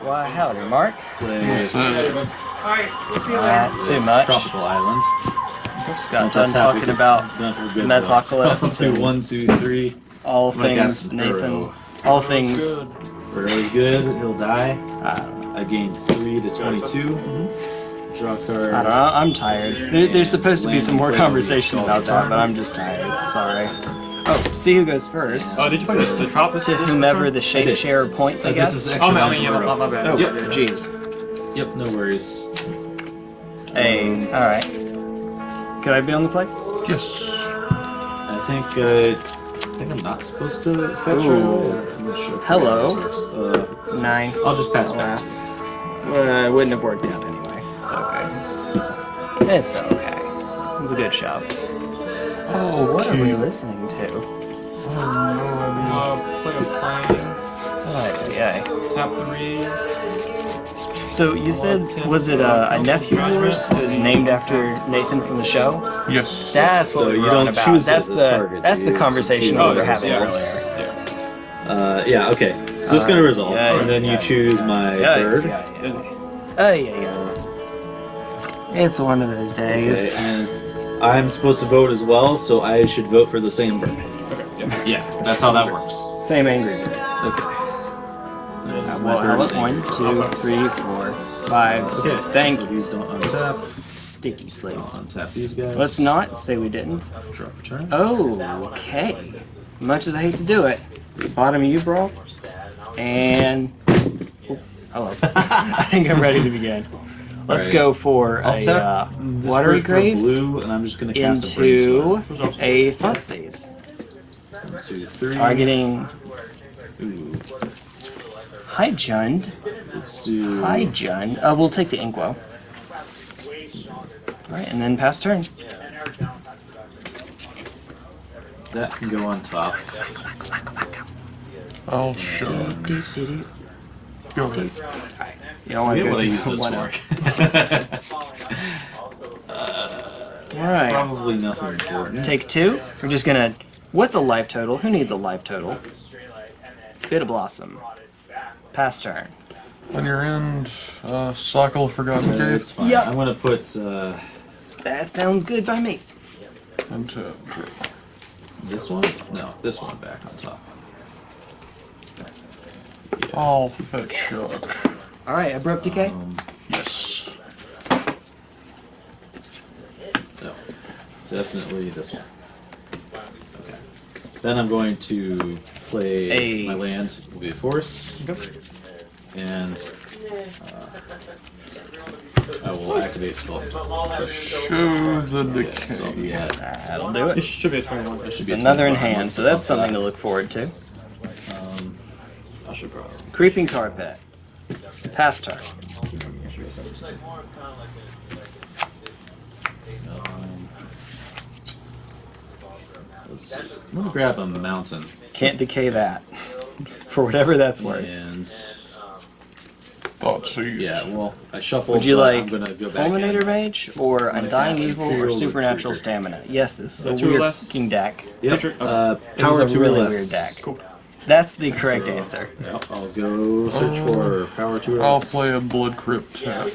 Why, howdy, Mark. Play Not too much. Tropical Island. Just got done talking about Metalocalypse So one, two, three. all I'm gonna cast things Nathan. All things. Really good. He'll die. I don't. I gain three to 22 Draw card. Mm-hmm. I don't know. I'm tired. There, there's supposed to be some more conversation about that, but I'm just tired. Sorry. Oh, see who goes first. Oh, did you play the, the Tropics? To whomever the shape did. share points, I Uh, guess. This is extra Oh, man, I round mean, in yeah, my, my bad. oh, Yep. jeez. Yep, no worries. Hey, all right. Could I be on the play? Yes. I think uh, I think I'm not supposed to fetch her. Ooh. I'm sure Hello. how this works. Uh, Nine. I'll just pass Pass. Well, it wouldn't have worked out anyway. It's okay. It's okay. It was a good show. Oh, what are we listening to? Uh, play a plane. Oh, yeah. Tap three. So you said, was it a, a nephew of yours who was named after Nathan from the show? Yes. That's what So we you don't about. choose That's the the target, that's the conversation we were having earlier. Yeah. Uh, yeah, okay. So it's gonna resolve, yeah, and then you yeah, choose my Yeah, bird. yeah, yeah. Oh yeah, yeah. It's one of those Okay, days. and I'm supposed to vote as well, so I should vote for the same bird. Okay. Yeah. Yeah, that's how that works. Same angry. bird. Okay. That's Uh, well, how bird's about one, angry. two, three, four, five, Okay, six. Thank so you. these don't untap. Sticky I'll slaves. untap these guys. Let's not say we didn't. drop a turn. Oh, okay. Much as I hate to do it, bottom of you, bro. And oh, hello. I think I'm ready to begin. Let's Alright. go for I'll a tap uh, this watery bird grave blue, and I'm just gonna cast a into brainstorm. a Thoughtseize. One, two, three. Targeting Ooh, Hi Jund. let's do. Hi Jund. Uh, we'll take the Inkwell. Alright, and then pass turn. That can go on top. I'll show. Doo, doo, doo. Go ahead. You don't want to Forget go what use this one for. Alright. Probably nothing important. Take two. We're just gonna. What's a life total? Who needs a life total? Bitter blossom. Pass turn. On your end, uh, cycle forgotten Uh, cave. it's fine. Yep. I'm gonna put uh, That sounds good by me. Untap. this one. No, this one back on top. I'll fetch shock. Alright, abrupt decay. Um, Yes. no, definitely this one. Okay. Then I'm going to play A- my land will be a forest, and uh, I will activate spell. Show the Okay, so yeah, That'll do It it. should be a 21. that should be another in hand, so that's off something to look forward to. Um, I should probably. Creeping Tar Pit. Pass turn. Um, let's see. I'm gonna grab a mountain Can't decay that. For whatever that's worth. and Thoughts. yeah, well, I shuffled. Would you but like I'm gonna go back Fulminator in. Mage or gonna Undying Evil or Supernatural Recruiter. Stamina? Yes, this is a That two weird less? fucking deck. Yep. Okay. Uh, This power is a really less. weird deck. Cool. That's the correct So, answer. Yep, I'll go search for power two or I'll play a Blood Crypt tap.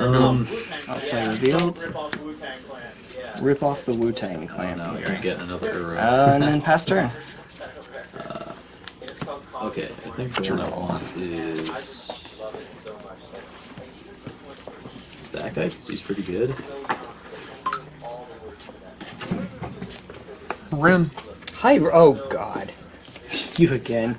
Um, I'll play Revealed. Rip off the Wu Tang oh Clan. no, here. you're getting another arrow. Uh, and then pass turn. okay, I think the one I want is that guy because he's pretty good. Wrenn. Hi. Oh God. you again.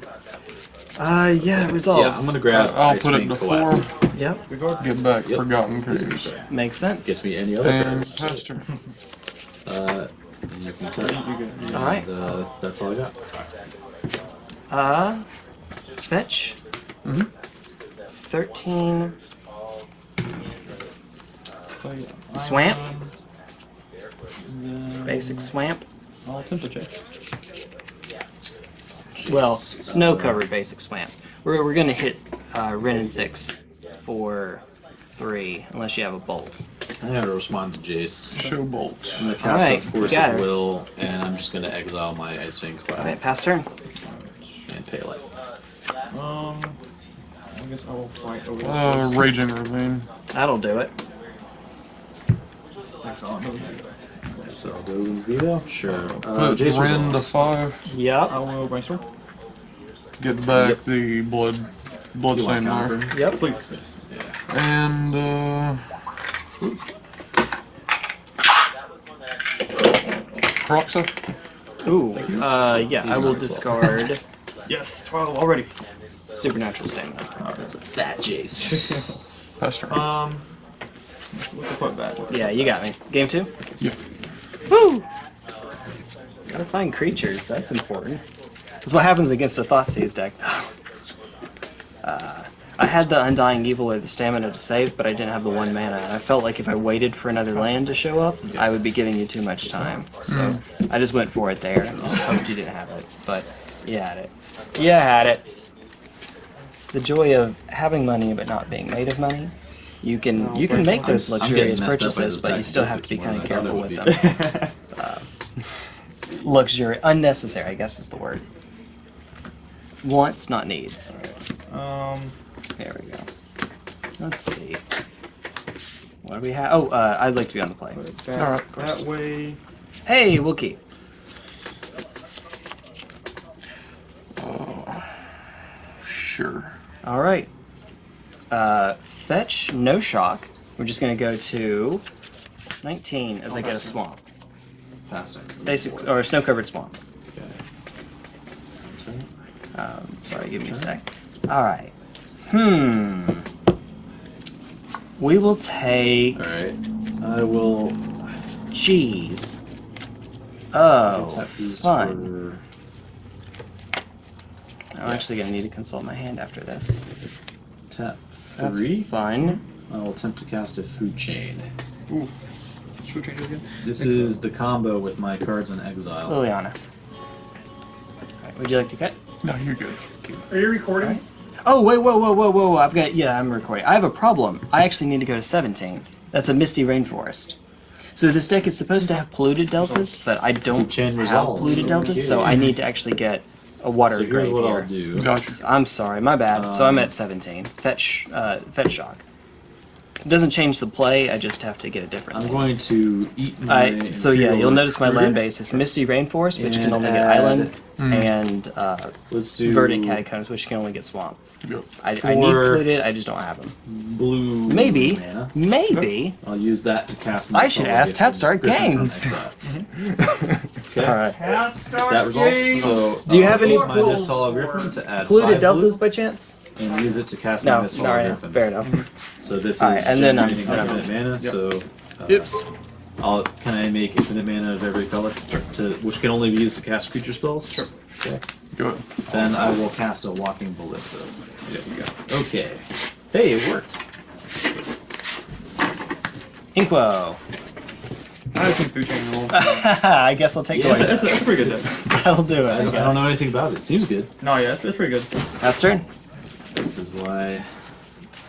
Uh, yeah, resolves. Yeah, I'm gonna grab. I'll Ice put it Wing into Collab. form. Yep, Get back Yep. forgotten He's a good caves. makes sense. Gets me any other And cards. Uh, you can cut. And, All right. Uh, that's all I got. Uh, fetch. Mm hmm. Thirteen. Swamp. Basic swamp. I'll temper check. Well, snow covered basic swamp. We're, we're gonna hit uh, Wrenn and six for three, unless you have a bolt. I'm gonna respond to Jace. Show Bolt. I'm gonna cast Alright, a Force got of her. Will, and I'm just gonna exile my Ice Wing Cloud Alright, pass turn. and pay life. Um, I guess I will fight over this. Uh. Raging Ravine. That'll do it. Excellent. So those? Sure. Uh, Put Jace Wrenn the resolves. five. Yep. I will brainstorm. Get back Yep. the blood, blood You want stain there. counter? Yep. Please. And uh, Proxa. Ooh. Uh, yeah. He's I will not discard Yes, 12 already. supernatural stamina. That's a fat Jace. Pester. Um, what the fuck back? Yeah, you got me. Game two. Yep. Woo! Gotta find creatures. That's important. That's what happens against a Thoughtseize deck, though. Uh, I had the Undying Evil or the stamina to save, but I didn't have the one mana. And I felt like if I waited for another land to show up, I would be giving you too much time. So I just went for it there and just hoped you didn't have it. But you had it. You had it. The joy of having money but not being made of money. You can you can make those I'm getting luxurious messed up by purchases, but you still have to be kind of than I thought careful with would them. Luxury, unnecessary, I guess is the word. Wants, not needs. Um, There we go. Let's see. What do we have? Oh, uh, I'd like to be on the play. put it back Alright, that way. Hey, we'll keep. Sure. All right. Uh, fetch, no shock. We're just gonna go to 19 as I get a swamp, Passing. basic or snow covered swamp. Okay. Um, sorry, give me a sec. All right. Hmm. We will take Alright. I will cheese. Oh, tap fun. for I'm actually gonna need to consult my hand after this. tap That's three. fun. I will attempt to cast a food chain. Ooh. Should we change it again? This is the combo with my cards in exile. Liliana. Alright, would you like to cut? No, you're good. Are you recording? Oh wait, whoa, whoa, whoa, whoa! whoa. I've got yeah, I'm recording. I have a problem. I actually need to go to 17. That's a misty rainforest. So this deck is supposed to have polluted deltas, but I don't Chain have resolves. polluted deltas, so I need to actually get a water So here's grave what here. I'll do. Gotcha. I'm sorry, my bad. so I'm Um, at 17. Fetch, uh, fetch shock. It doesn't change the play. I just have to get a different. I'm land. going to eat my. I, so yeah, you'll notice my land base is Misty Rainforest, which can only get add- island, and uh, Let's do Verdant Catacombs, which can only get swamp. Yep. I, I need For- polluted, I just don't have them. blue. Maybe, Mana. maybe. I'll use that to cast. My I should ask Gift Tapstar Griffin from Games. exile. okay. All right. That resolves. So Do you I'll have any eat my pool- Hollow Griffin to add Polluted five deltas blue by chance? and use it to cast my No, Miss no, Hollow right, Griffin. fair enough. So this is Alright, and then I'm- generating then I'm- infinite mana. So uh, Oops. I'll can I make infinite mana of every color to which can only be used to cast creature spells? Sure. Okay. Go ahead. Then I will cast a walking ballista. There you go. Okay. Hey, it worked. Inquo. I think food chain roll. I guess I'll take Yeah, it. That's a, that's a pretty good deck. That'll do it. I I, don't, I don't know anything about it. It seems good. No, yeah, it's, it's pretty good. Last turn. This is why.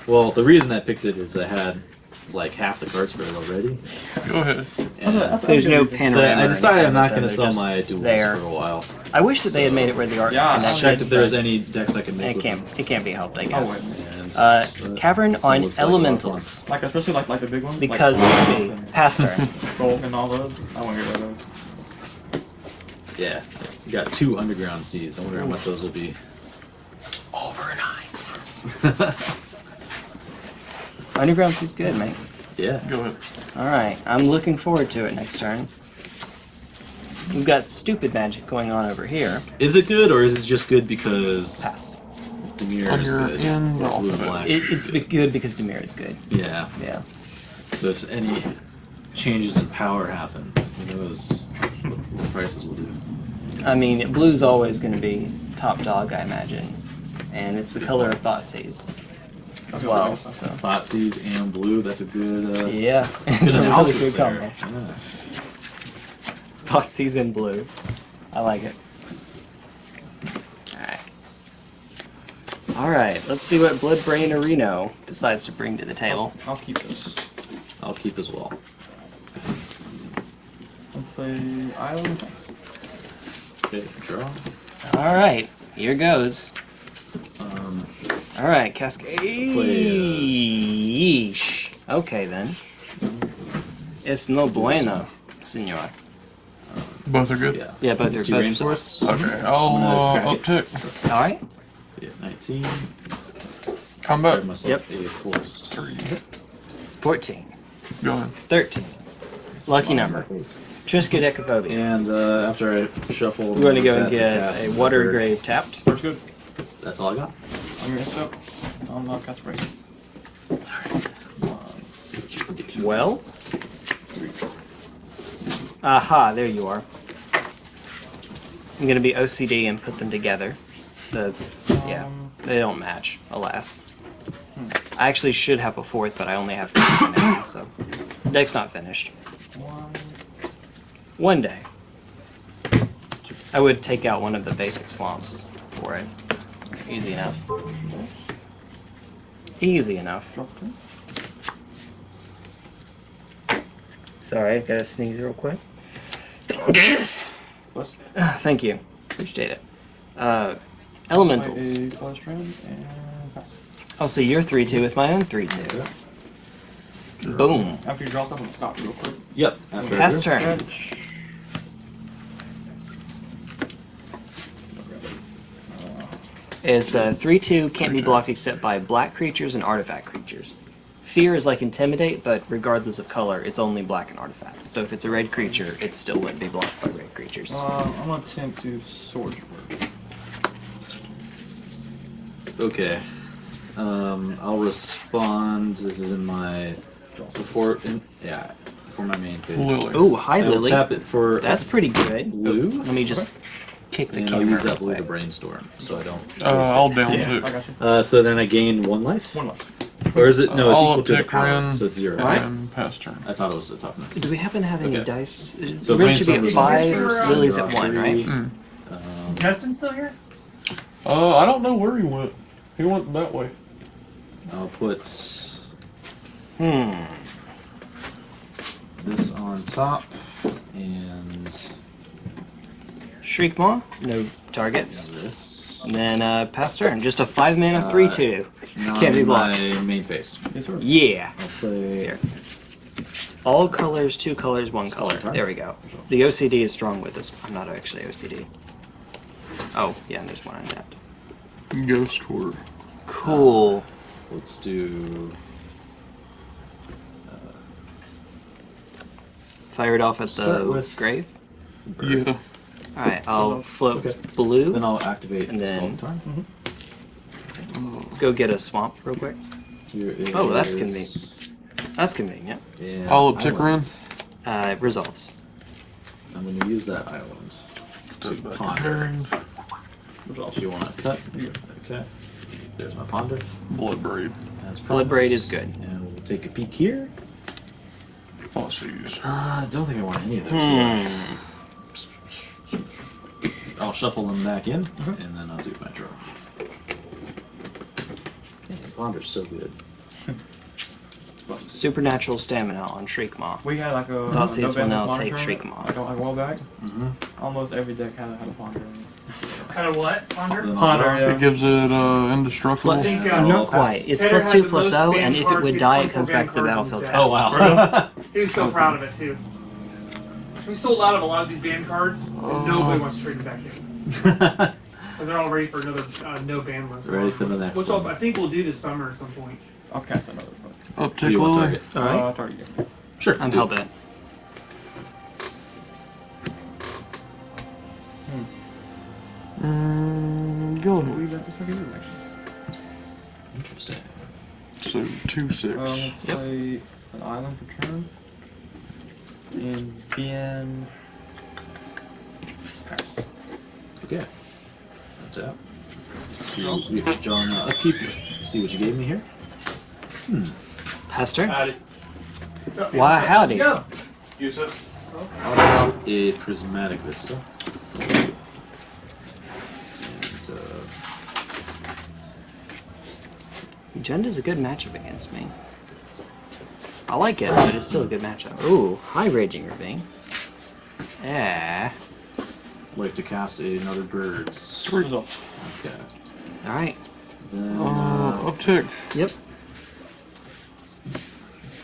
Well, the reason I picked it is I had like half the card spread already. Go ahead. And That's- There's no that's panorama. so I decided I'm not going to sell my duels there. for a while. I wish that they had made it where the art's Yeah, connected. Checked if there's any decks I can make. It can't. them. It can't be helped. I Oh, guess. And, Uh, Cavern it's on look like a lot of Elementals. Like, especially like, like the big ones. Because like, it would past turn. Gold and all those. I want to get rid of those. Yeah, you got two underground seas. I wonder how much those will be. Overnight. Underground Sea's good, mate. Yeah. Go ahead. Alright, I'm looking forward to it next turn. We've got stupid magic going on over here. Is it good or is it just good because Pass. Dimir is good? end, Or blue and put it. black It, is it's good. good because Dimir is good. Yeah. Yeah. So if any changes in power happen, who knows what the prices will do. I mean, blue's always going to be top dog, I imagine. And it's the color of Thoughtseize as well. So. Thoughtseize and blue, that's a good, uh, Yeah, good it's a really analysis good there. combo. Yeah. Thoughtseize in blue. I like it. Alright. Alright, let's see what Bloodbraid Areno decides to bring to the table. I'll keep this. I'll keep as well. Let's say island. Okay, draw. Alright, here goes. All right, Cascade. Okay then. It's no bueno, senor. Both are good. Yeah. Yeah, both It's are- two both are- Okay, I'll I'm gonna uh, uptick. All right. Yeah, 19. Combat. Grab myself Yep. a forced. Three. 14, Go ahead. 13. Lucky number. Triska Triskaidekaphobia. And uh, after I shuffle, We're going to go and get a water another- grave tapped. First good. That's all I got. I'm gonna stop. I'm not cast break. See what you can do. Well. Aha, there you are. I'm going to be OCD and put them together. The yeah, Um, they don't match, alas. I actually should have a fourth, but I only have three now, so deck's not finished. one. One day, I would take out one of the basic swamps for it. Easy enough. Easy enough. Sorry, I gotta sneeze real quick. Plus. Thank you. Appreciate it. Uh, elementals. Play a plus round. I'll see your 3 2 with my own 3 2. Boom. After you draw stuff, I'm gonna stop real quick. Yep. After I Pass drew. turn. It's a 3 2, can't be blocked except by black creatures and artifact creatures. Fear is like Intimidate, but regardless of color, it's only black and artifact. So if it's a red creature, it still wouldn't be blocked by red creatures. Uh, I'm gonna attempt to sword word. Okay. Um, I'll respond. This is in my before. In, yeah, before my main phase. Lily. Ooh, hi I will Lily. tap it for That's pretty good. blue. Let me just kick the and I'll use that real blue to brainstorm, so I don't. Uh. I'll down Yeah. two. I got you. Uh, so then I gain one life, One left. or is it no? It's I'll equal to the uptick power, Wrenn, so it's zero. Alright. and pass turn. I thought it was the toughness. Do we happen to have any Okay. dice? So Wrenn should be brainstorm at is five, first, Lily's at one, three. right? Mm. Um, Justin still here? Uh, I don't know where he went. He went that way. I'll put Hmm. this on top and Shriekmaw, no targets. this. And then uh, pass turn. Just a five mana three Uh, two. Not Can't be in my main phase. Yes, sir. Yeah. I'll play. Here. All colors, two colors, one Small color. turn. There we go. The OCD is strong with this. I'm not actually OCD. Oh, yeah, and there's one on that. Ghost quarter. Cool. Let's do. Fire it off at Start the with- grave. Yeah. Alright, I'll float Okay. blue. Then I'll activate And then- Swamp Tarn. Let's go get a swamp real quick. Here Oh, that's convenient. That's convenient. Yeah, I'll uptick island. Uh, it resolves. I'm going to use that island to ponder. Pairing. If you want to cut. Yeah. Okay. There's my ponder. Blood braid. As Blood Braid is good. And we'll take a peek here. Thoughtseize. Uh, I don't think I want any of those. do I? Hmm. I'll shuffle them back in, Mm-hmm. and then I'll do my draw. Yeah, Ponder's so good. Supernatural stamina on Shriekmaw. We had like a Thoughtseize a will now November's take Modern Shriek tournament, Maw. Like a, like a while back. Mm-hmm. Almost every deck had, had a ponder. in it. Kind of what? Ponder? Then I'll Ponder, draw. yeah. It gives it uh, indestructible. I think, uh, Not quite. It's Taylor two the plus O, and if it would die, it comes back to the battlefield cards in tab. Oh wow. He was so proud of it too. We sold out of a lot of these band cards, and Oh. nobody wants to trade them back in because they're all ready for another uh, no ban list. Ready for the next Which I'll, one. I think we'll do this summer at some point. I'll cast another foot. Do Uptick you want Lily. target? Alright. Uh, target. yeah. Sure. I'm do. hellbent. Mm, go We'll ahead. leave that for second actually. Interesting. So two six. Um, we'll play an island for turn. And then Okay. That's out. See, we've drawn uh, upkeep. See what you gave me here. Hmm. turn. Howdy. Why, howdy. Go. Use it. How about a prismatic vista? And, uh, Jenda's a good matchup against me. I like it, but it's still a good matchup. Ooh, hi Raging Ravine. Yeah. Like to cast another birds. Result. Okay. Alright. Then Uh, Uh, uptick. Yep.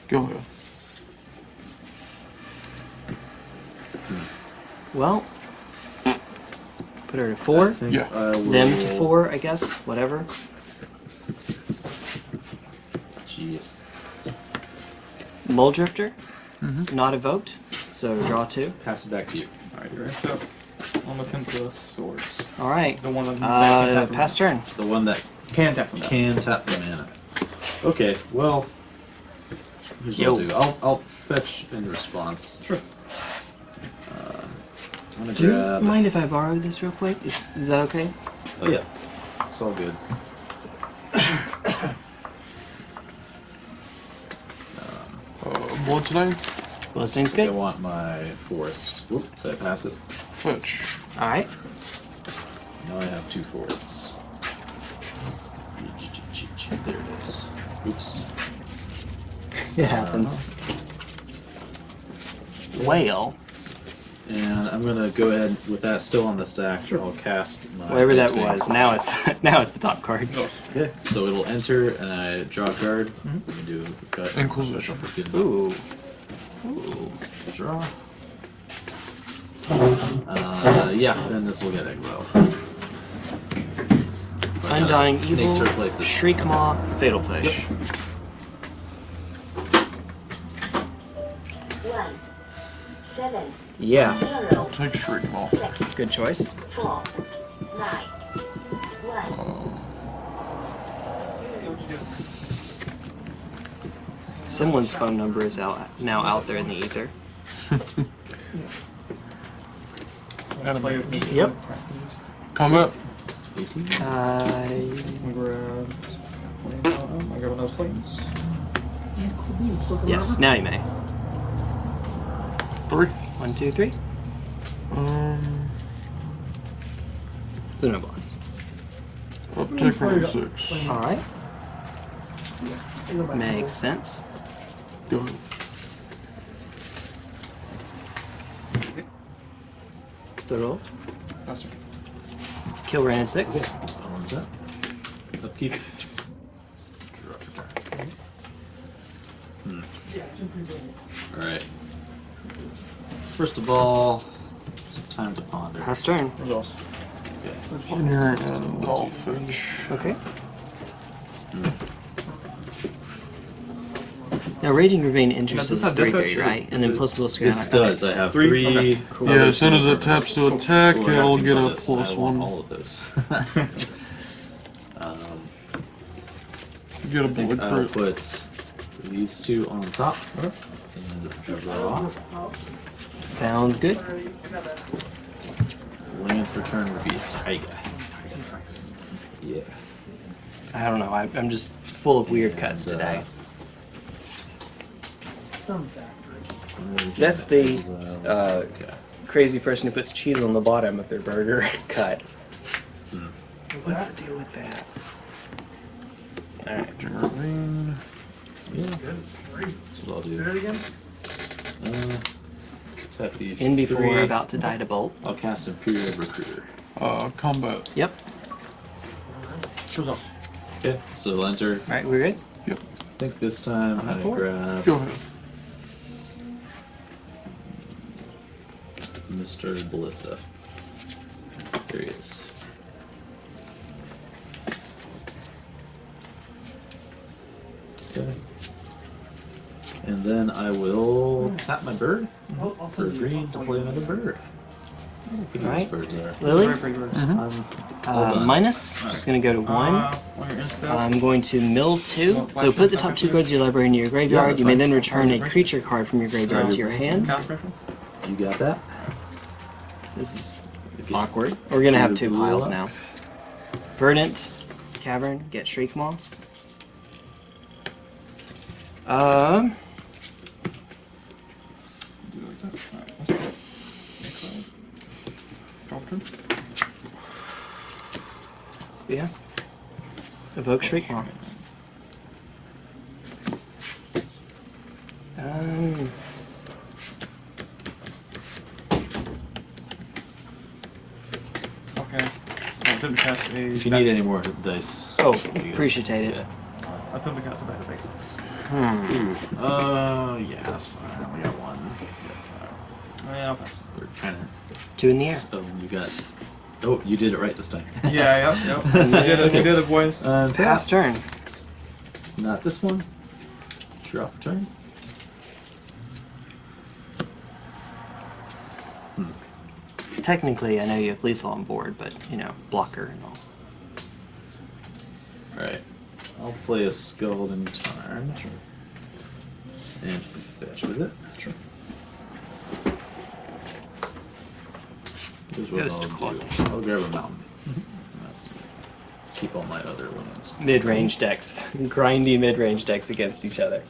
Go ahead. Well, put her to four. Yeah. Them to four, I guess. Whatever. Jeez. Mulldrifter, not evoked, so draw two. Pass it back to you. Alright, you're up. I'm looking for the swords. All right. The one that Uh, that can pass turn. The one that tap can tap from that. can tap the mana. Okay, well, here's what I'll do. I'll, I'll fetch in response. Sure. Uh, I'm gonna Do you grab. mind if I borrow this real quick? Is, is that okay? Oh yeah, it's all good. Uh, Bloodstone. Bloodstain's I good. I want my forest. Whoop, did I pass it? Fetch. All right. Now I have two forests. There it is. Oops. It happens. Uh, whale. And I'm gonna go ahead with that still on the stack. I'll cast my Whatever that Bank. was. Now it's now it's the top card. Oh, okay, so it'll enter and I draw a card. Mm-hmm. We can do a cut. Inquisition. Freaking Ooh. Draw. Uh, yeah, then this will get Eglo. But, uh, Undying Snake Evil, to replace it. Shriek Maw, Fatal Push. One, seven, Yeah, zero, Take Shriek Maw. good choice. four, nine, one. Someone's phone number is out now out there in the ether. Play with me. Yep. Combat. 18. Uh, grab plains on them. I grab another plains. yes, now you may. Three. One, two, three. Um. So no blocks. Uptick round six. All right. Makes sense. Go ahead. The roll. Faster. Kill ran at six. How long that? Upkeep. Draw a card. Hmm. Alright. First of all, it's time to ponder. Pass turn. Results. Okay. And you're in I'll. Okay. Now, Raging Ravine enters does as a have death 3 touch, 3, right? And then is it- plus plus This does. I have Three? three. Okay. Yeah, as soon as it taps to attack, Ooh, I it'll get a this. plus I one. all of those. um, You get a I think bullet I'll crit. put these two on top and draw. Sounds good. Land for turn would be a tiger. Yeah. I don't know. I, I'm just full of weird cuts today. uh, today. That's the uh, crazy person who puts cheese on the bottom of their burger cut. Hmm. What's the deal with that? Alright. Raging Ravine. That's what I'll do. Uh, tap these In before three. about to die to bolt. I'll cast Imperial Recruiter. Uh, combat. Yep. Okay, so it'll enter. Alright, we're good? Yep. I think this time I'm gonna grab Go ahead. Mr. Ballista. There he is. Okay. And then I will tap my bird for green to play another bird. Who these Alright. birds are. Lily? I'm all Uh, done. minus. Just gonna go to one. Uh, when you're I'm going to mill two. So put the top two cards of your library into your graveyard. that's you may fine. then return a creature card from your graveyard to your hand. cast special. You got that? This is awkward. We're gonna have two piles up. now. Verdant, Cavern, get Shriek Maw. Um, Do it like that. Alright, let's go. Next side. Drop turn. yeah. Evoke Shriek Maw. Um, Okay. attempt to cast a. If you need any more dice. Oh, there you go. appreciate it. Yeah. Attempt to cast a battle basics. Uh, yeah, that's fine. I only got one. Yeah, I'll pass. We're kind of. Two in the air. Oh, you got. Oh, you did it right this time. Yeah, yep, yep. we did it, we did it, boys. Uh, Pass turn. Not this one. Draw for turn. Technically, I know you have lethal on board, but you know, blocker and all. all. Right. I'll play a Scald in turn. Sure. And fetch with it. Sure. Here's what Goes to I'll Claw. do. I'll grab a mountain. Mm-hmm. That's, keep all my other lands. Mid-range decks, grindy mid-range decks against each other.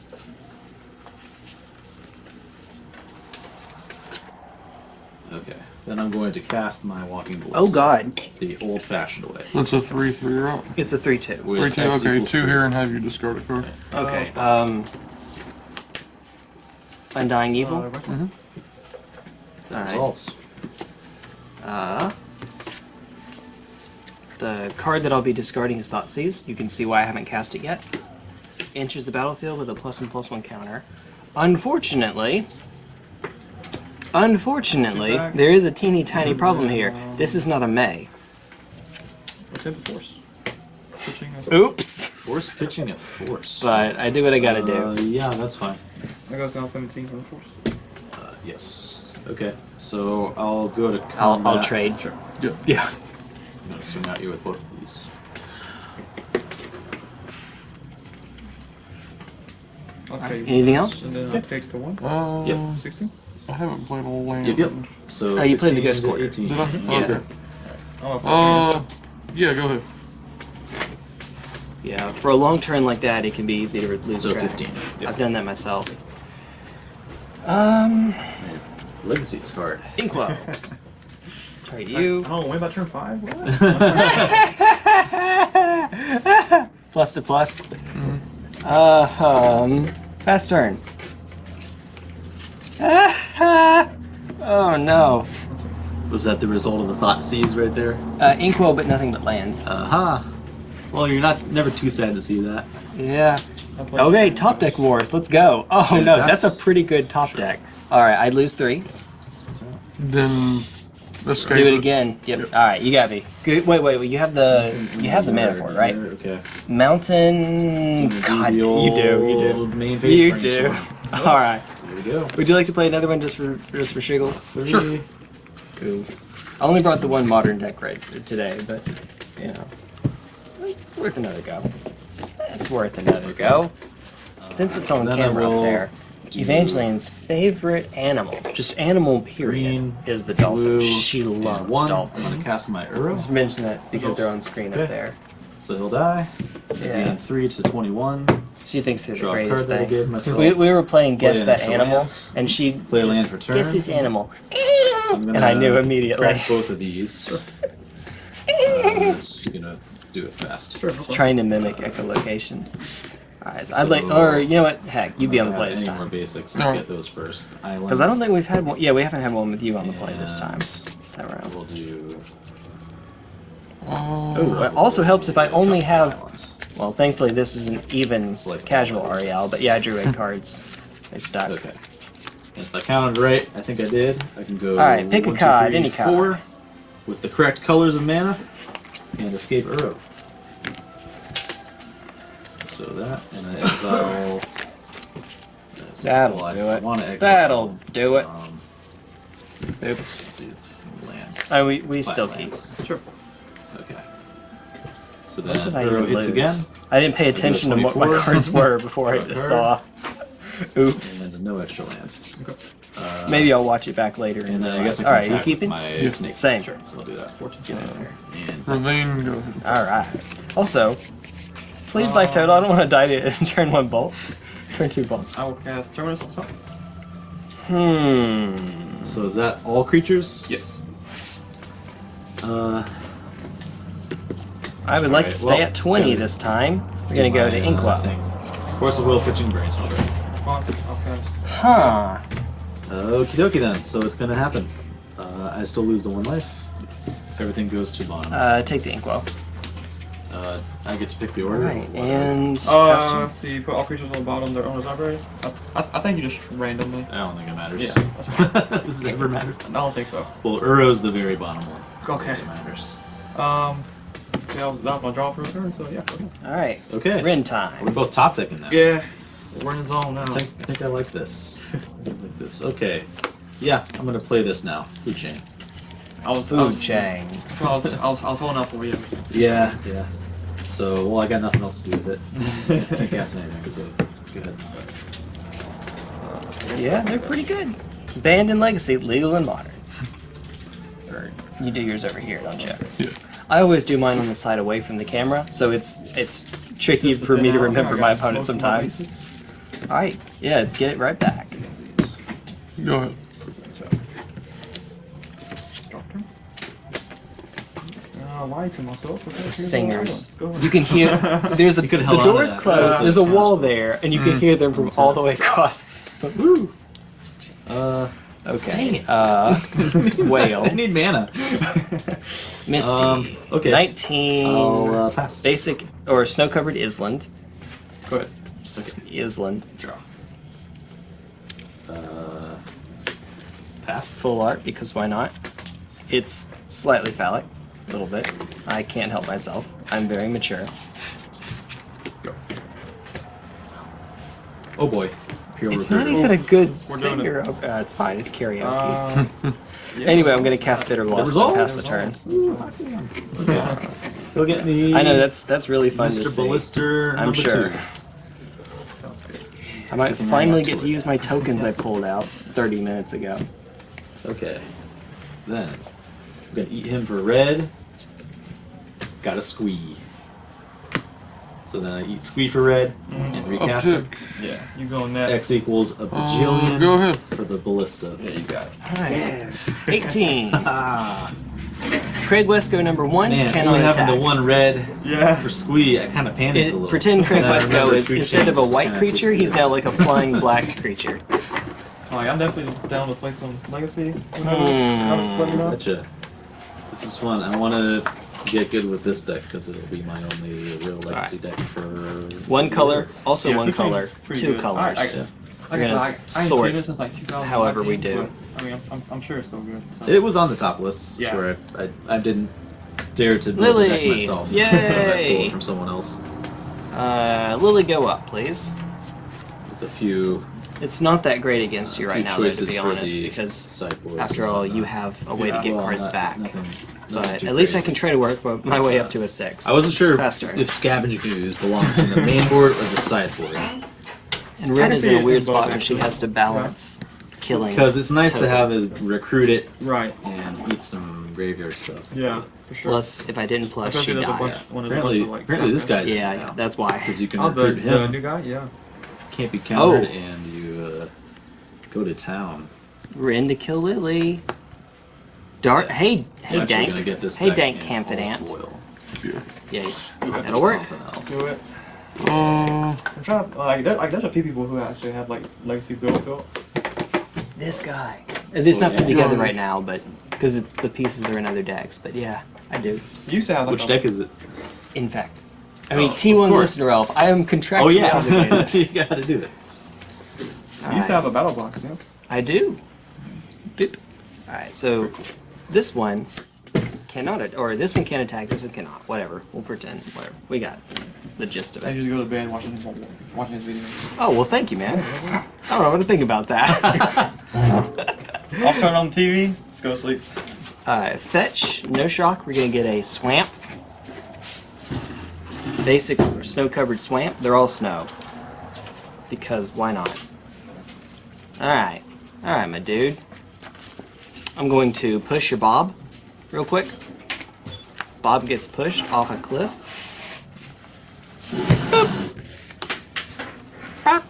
Okay. Then I'm going to cast my Walking Ballista. Oh God, The old-fashioned way. That's a three three right. it's a three-two. With Three two. X Okay, two three. here and have you discard a card. Okay. Um. Undying Evil. Uh, right. That Alright. resolves. Uh, the card that I'll be discarding is Thoughtseize. You can see why I haven't cast it yet. Enters the battlefield with a plus one plus one counter. Unfortunately, unfortunately, there is a teeny tiny problem here. This is not a May. Attempt to force. Pitching a- Oops. Force pitching at force. But I do what I gotta Uh, do. yeah, that's fine. That goes down 17 from the force. Uh, yes. Okay. So I'll go to combat. I'll, I'll trade. Sure. Yeah. I'm gonna swing at you with both of these. Okay. Anything else? And then I'll take the one. Uh, Yep. 16. I haven't played a land. Yep, yep. So Oh, you played the 16 Ghost to Quarter. 18. Did I? Yeah. Okay. Oh, Uh, yeah, go ahead. Yeah. For a long turn like that, it can be easy to lose So track. 15. I've done that myself. Um, Legacy is hard. Inkwell. Alright, you. Oh, wait about turn 5? What? plus to plus. Uh, um, fast turn. Oh no. Was that the result of a thought seize right there? Uh, Inkwell, but nothing but lands. Aha. Well, you're not never too sad to see that. Yeah. Okay, top deck wars. Let's go. Oh Yeah, no, that's, that's- a pretty good top Sure. deck. All right, I lose three. Then escape. Do it again. Yep. All right, you got me. Good. Wait, wait, wait. You have the you have the mana for it, right? Okay. Mountain. God, you do. You do. old Main phase You do. All right. We go. Would you like to play another one just for just for shiggles? Three. Cool. I only brought the one modern deck right today, but you know, worth another go. It's worth another go. Since it's on camera up there, Evangeline's favorite animal, just animal period, Green, is the dolphin. blue, she loves one. I'm gonna cast my Uro. Just mention that because they're on screen up there. So he'll die. Yeah. Gain three to twenty-one. She thinks they're Draw the a card greatest that I thing. gave myself. We, we were playing Guess Play That initial Animal, lands. and she Play a land for turn. Guess this animal. I'm And I knew immediately. crack both of these. I'm just gonna do it fast. Sure. It's trying to mimic echolocation. Alright, so I'd So- like, or you know what? Heck, you be on the play this Any more time. basics? No. Let's get those first. Because I don't think we've had one. Yeah, we haven't had one with you on the play this time. That round. We'll do. Uh, Ooh, it also helps if I only have. Islands. Well, thankfully this is an even It's like casual one of those. Ariel, but yeah, I drew eight cards. They stuck. Okay. If I counted right, I think I did. I can go. Alright, pick a one, two, card, three, any card. four, with the correct colors of mana, and escape Uro. So that, and I exile. That'll well, do I it. wanna exile, That'll do it. Um, Oops. these lands. Oh, we, we Flat still keep. lands. Sure. Okay. So then What did I even hits lose? again, I didn't pay attention to what my cards were before I just saw. Oops. and no extra lands. Uh, Maybe I'll watch it back later. And then I guess I can Alright, you attack keeping? my snake. Same. Sure, so I'll do that. Fourteen. Get in there. And Remain. Alright. Also, please life total. I don't want to die to turn one bolt. Turn two bolts. I will cast Terminus on top. Hmm. So is that all creatures? Yes. Uh, I would like Alright, to stay well, at 20 yeah. this time. We're gonna go to uh, Inkwell. thing. Of course, the will pitching brainstorm. Response, I'll cast. Huh. Okie dokie then. So it's gonna happen. Uh, I still lose the one life. Everything goes to bottom. Uh, Uh, take the inkwell. I get to pick the order. Right, and Uh, Pastor. see, put all creatures on the bottom of their owner's library. I, I, I think you just randomly. I don't think it matters. Yeah. Does it ever matter? I don't think so. Well, Uro's the very bottom one. Okay. It matters. Um, yeah, I was, that was my draw for a turn, so yeah. okay. All right, Okay. Rin time. We're both top decking now. Yeah, we're in the zone now. I think, I think I like this. I like this. Okay. Yeah, I'm gonna play this now. Food chain. I was, I Food was, chain. so I was, I was, I was holding up for you. Yeah, yeah. So, well, I got nothing else to do with it. Can't cast anything, so go ahead. Yeah, they're pretty good. Banned in Legacy, legal and modern. Or you do yours over here, don't you? Yeah. I always do mine on the side away from the camera, so it's it's tricky Just for me to remember my got opponent most of my sometimes. All right, yeah, let's get it right back. Go ahead. Doctor. I lied to myself. Okay, The here's what I singers. want. Go ahead. You can hear there's a, You could've the held door is closed. Yeah. There's a wall there, and you can hear them from all the way across. The, woo. Uh, Okay. Dang it. Uh, whale. I need mana. Misty. Um, okay. 19. I'll uh, pass. Basic or snow covered Island. Go ahead. Island. Draw. Uh, pass. Full art because why not? It's slightly phallic, a little bit. I can't help myself. I'm very mature. Oh boy. Pure It's not even a good doing singer. Oh, uh, it's fine. It's karaoke. Uh, yeah. anyway, I'm gonna cast Bitter Loss and resolve? pass the turn. Go get me. I know that's that's really fun to see. Ballister I'm sure. two. I might finally get to to use my tokens I pulled out 30 minutes ago. Okay. Then I'm gonna eat him for red. Got a squee. So then I eat squee for red and recast him. Uptick. Yeah, you go next. X equals a Uh, bajillion go ahead. for the ballista. Yeah, you got it. Alright. 18. Ah, Craig Wesco number one man, cannot only attack. having the one red Yeah. for squee, I kind of panicked It- a little. pretend Craig Then Wesco is instead of a white creature, he's now like a flying black creature. Alright, I'm definitely down to play some Legacy. Whenever. Just let me know. Gotcha. This is fun. I want to get good with this deck because it'll be my only real legacy deck for One color, also Yeah, one fifteen color, is pretty two good. colors. Alright, I- Yeah. Like We're I said, gonna I, I sort seen it since like 2019. however we do. but, I mean, I'm, I'm, I'm sure it's so good. So. It was on the top list Yeah. where I, I, I didn't dare to build the deck Lily! myself, so I stole Yay! it from someone else Uh, Lily, go up, please. with a few, It's not that great against you right few now, though, to choices be for honest, the because sideboard. after all, you have a way to Yeah, get Well, cards not- back. Nothing, nothing But at least I can try to work my- my way up to a six. I wasn't sure Pass turn. if scavenger ooze belongs in the main board or the sideboard And Wrenn is in a weird spot where she has to balance killing. because it's nice to have tokens. is recruit it Right. and eat some graveyard stuff. Yeah, for sure. Plus, if I didn't plus, Especially she'd die. bunch, one of the Apparently, like, apparently this stuff guy's Yeah, yeah, that's why. because you can Oh, the, recruit him. the new guy? Yeah. can't be countered, Oh. and you uh, go to town. Wrenn to kill Lily. Dart. Hey, I'm hey, Dank. gonna get this Hey, Dank in Confidant. Yeah, it. that'll work. Something. Do it. Uh, I'm trying to, like, there, like, there's a few people who actually have, like, Legacy built built. This guy. It's Oh, not put together right now, but because it's the pieces are in other decks. But yeah, I do. You used to have, like, Which a, deck is it? In fact, I mean Oh, T1 of course. listener elf. I am contractually Oh yeah, you gotta do it. You used to have a battle box, yeah? I do. Boop. All right, so this one cannot, or this one can attack. This one cannot. Whatever. We'll pretend. Whatever. We got the gist of it. I it. just go to bed watching his, watching his video. Oh well, thank you, man. I don't know what to think about that. I'll turn on TV. Let's go to sleep. Uh, fetch, no shock. We're gonna get a swamp. Basic snow covered swamp. They're all snow. Because why not? Alright. Alright, my dude. I'm going to push your Bob real quick. Bob gets pushed off a cliff. Alright.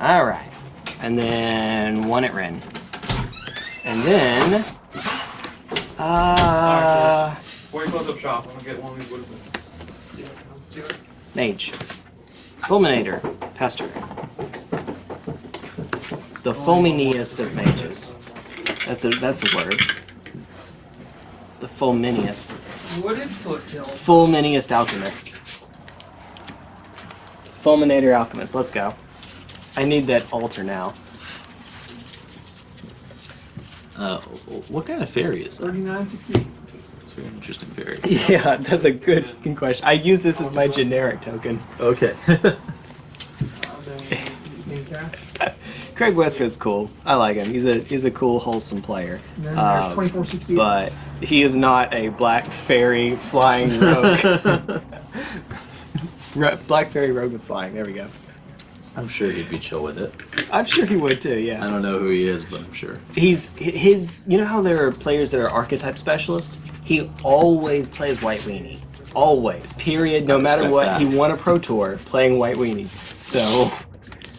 Alright. And then one at Wrenn. And then. Uh. Before you close up shop, I'm gonna get one of these wood. Mage. Fulminator. Pester. The foamiest of mages. That's a that's a word. The fulminiest. Wooded foothills. Fulminiest alchemist. Fulminator alchemist. Let's go. I need that altar now. Uh, what kind of fairy is that? 3960. It's a very interesting fairy. Yeah, that's a good question. I use this as my generic token. Okay. Craig Wescott's cool. I like him. He's a he's a cool, wholesome player. Um, but he is not a black fairy flying rogue. Black fairy rogue with flying. There we go. I'm sure he'd be chill with it. I'm sure he would too. Yeah. I don't know who he is, but I'm sure. He's his. You know how there are players that are archetype specialists. He always plays white weenie. Always. Period. No matter what, that. he won a pro tour playing white weenie. So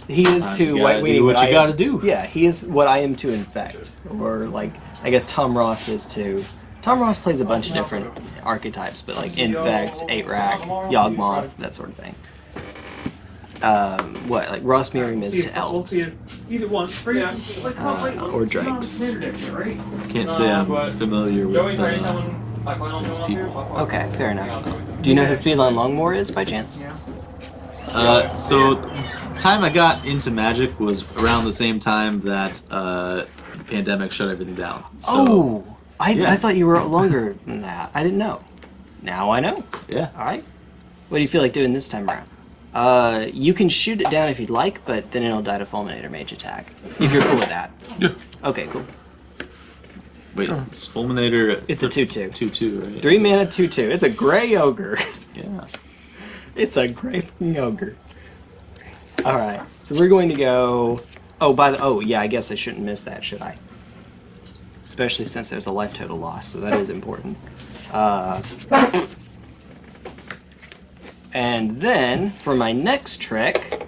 he is Sometimes to you white weenie do what I you am- gotta do. Yeah, he is what I am to infect, or like I guess Tom Ross is to. Tom Ross plays a bunch of different archetypes, but like infect, eight rack, Yawgmoth, that sort of thing. Um, what like Ross Merriam is to elves. see it either one. Right? Yeah. Like, come on, wait, Uh, or drakes. Can't say I'm familiar with Joey, are you uh, coming? Like, when I'm those people. Okay, fair enough. Do you know who Phelan Longmore is by chance? Uh, so time I got into Magic was around the same time that uh, the pandemic shut everything down. So, oh, I, yeah. I thought you were longer than that. I didn't know. Now I know. yeah. All right. What do you feel like doing this time around? Uh, you can shoot it down if you'd like, but then it'll die to Fulminator Mage attack. If you're cool with that. Yeah. Okay, cool. Wait, it's Fulminator. It's a 2-2. two two, right? Three mana, 2-2. It's a gray ogre. Yeah. It's a great ogre. All right, so we're going to go. Oh, by the oh yeah, I guess I shouldn't miss that, should I? Especially since there's a life total loss, so that is important. Uh, and then for my next trick,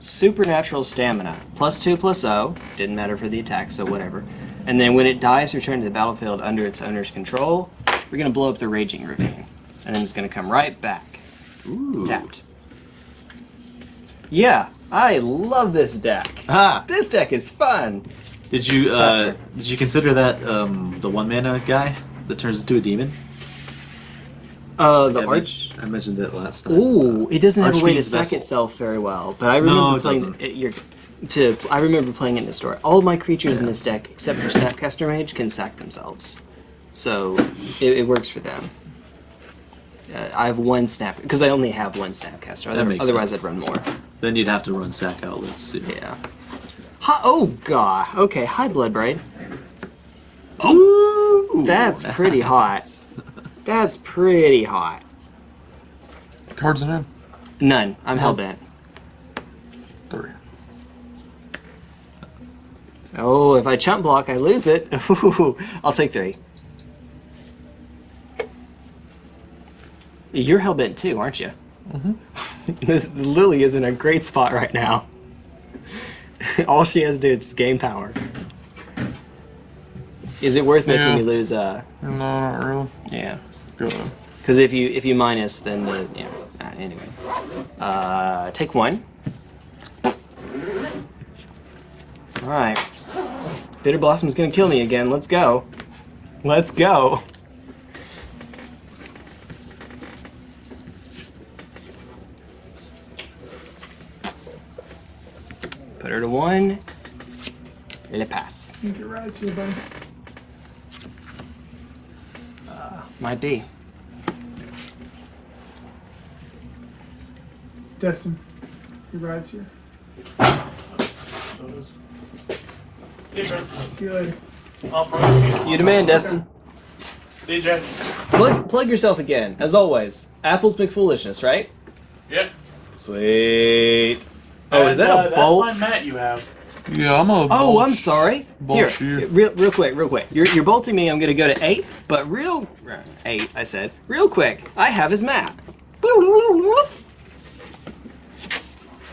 supernatural stamina plus two plus O didn't matter for the attack, so whatever. And then when it dies, return to the battlefield under its owner's control. We're gonna blow up the raging ravine, and then it's gonna come right back Ooh. tapped. Yeah, I love this deck. Ah, This deck is fun. did you uh, did you consider that um, the one mana guy that turns into a demon? Uh, the I, arch. I mentioned it last time. Ooh, it doesn't have a way to sack itself very well, but I remember No, it playing doesn't. it. You're, to I remember playing it in the store. All of my creatures in this deck, except for Snapcaster Mage, can sack themselves, so it, it works for them. Uh, I have one snap because I only have one Snapcaster. That Other, makes otherwise, sense. I'd run more. Then you'd have to run sack outlets. Yeah. Yeah. Hi, oh god. Okay. Hi, Bloodbraid. Ooh, That's pretty hot. That's pretty hot. Cards in hand. None. I'm hellbent. Three. Oh, if I chump block, I lose it. I'll take three. You're hellbent too, aren't you? Mm-hmm. this Lily is in a great spot right now. All she has to do is just gain power. Is it worth making me lose? Uh, No, not really. yeah. Because if you if you minus, then the yeah. Uh, anyway, uh, take one. All right. Bitter Blossom's gonna kill me again. Let's go. Let's go. Put her to one. Le pass. I think you're right, too, buddy. Uh, might be. Destin, your ride's here. See you later. You demand, Destin. DJ. Plug, plug yourself again, as always. Apple's big foolishness, right? Yep. Sweet. Oh, is that And, a uh, bolt? That's my mat you have. Yeah, I'm a. Oh, bolt- I'm sorry. Bolt Here, you. real, real quick, real quick. You're, you're bolting me. I'm gonna go to eight, but real eight. I said real quick. I have his map.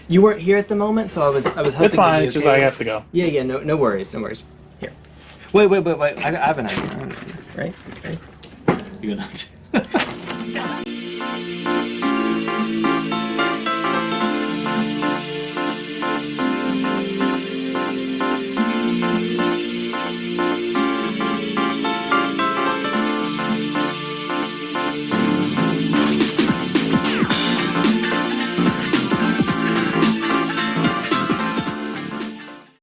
You weren't here at the moment, so I was I was hoping. It's fine. you'd It's just okay I have to go. Yeah, yeah. No, no worries, no worries. Here. Wait, wait, wait, wait. I, I have an idea. I have an idea. Right, right. You're gonna.